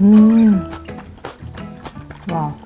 음. 와.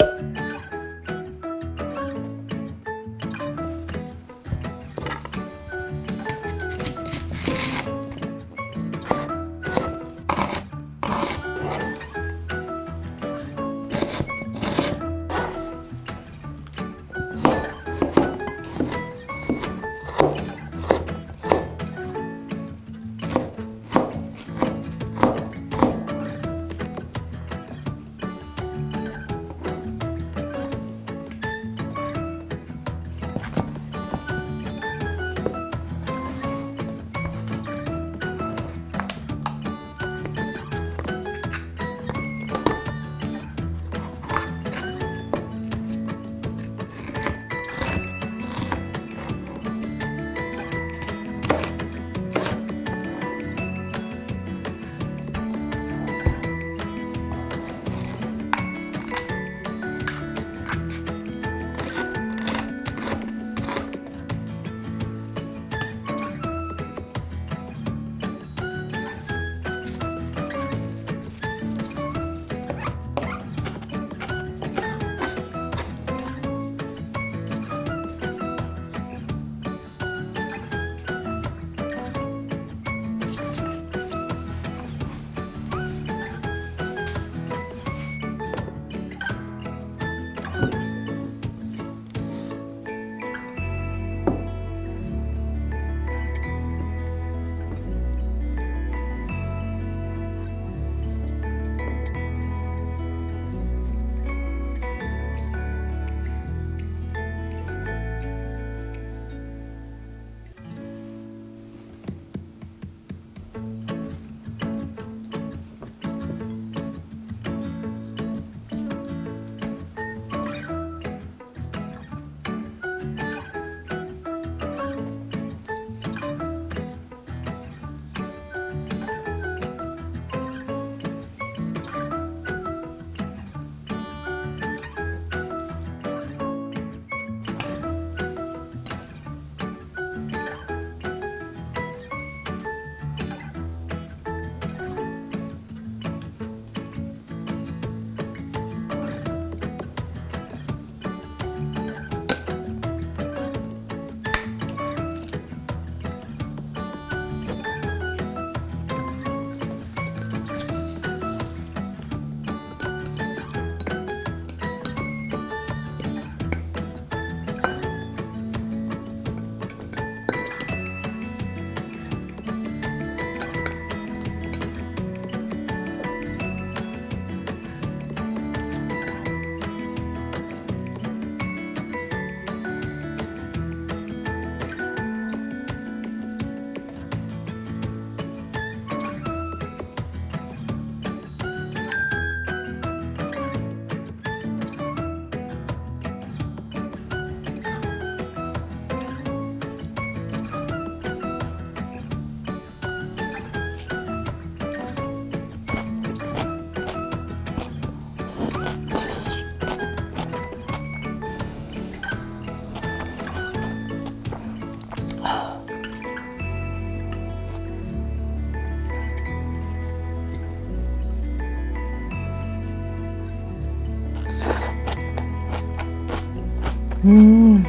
음.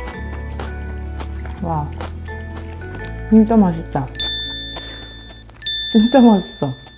와. 진짜 맛있다. 진짜 맛있어.